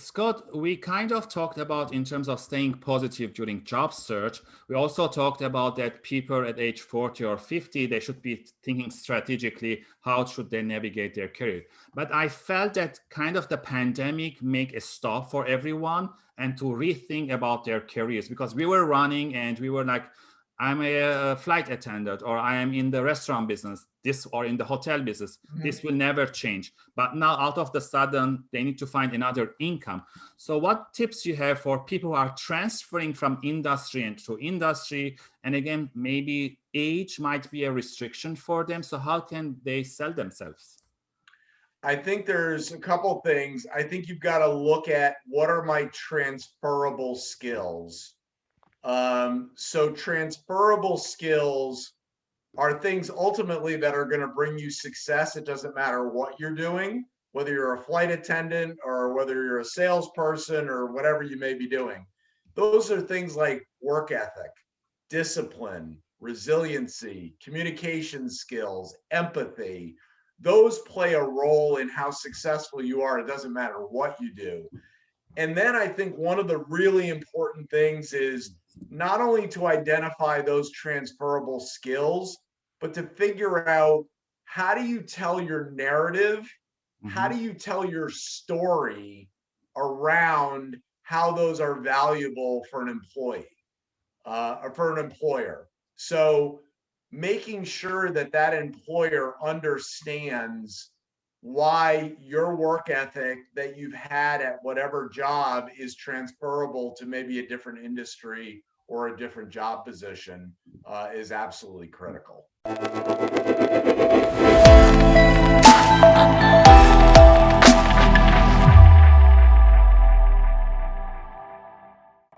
Scott, we kind of talked about in terms of staying positive during job search. We also talked about that people at age 40 or 50, they should be thinking strategically, how should they navigate their career? But I felt that kind of the pandemic make a stop for everyone and to rethink about their careers because we were running and we were like, I'm a flight attendant or I am in the restaurant business, this or in the hotel business, mm -hmm. this will never change. But now out of the sudden, they need to find another income. So what tips you have for people who are transferring from industry into industry? And again, maybe age might be a restriction for them. So how can they sell themselves? I think there's a couple things. I think you've got to look at what are my transferable skills um, so transferable skills are things ultimately that are going to bring you success. It doesn't matter what you're doing, whether you're a flight attendant or whether you're a salesperson or whatever you may be doing. Those are things like work ethic, discipline, resiliency, communication skills, empathy. Those play a role in how successful you are. It doesn't matter what you do. And then I think one of the really important things is not only to identify those transferable skills, but to figure out how do you tell your narrative? Mm -hmm. How mm-hmm. do you tell your story around how those are valuable for an employee uh, or for an employer? So making sure that that employer understands why your work ethic that you've had at whatever job is transferable to maybe a different industry or a different job position uh, is absolutely critical.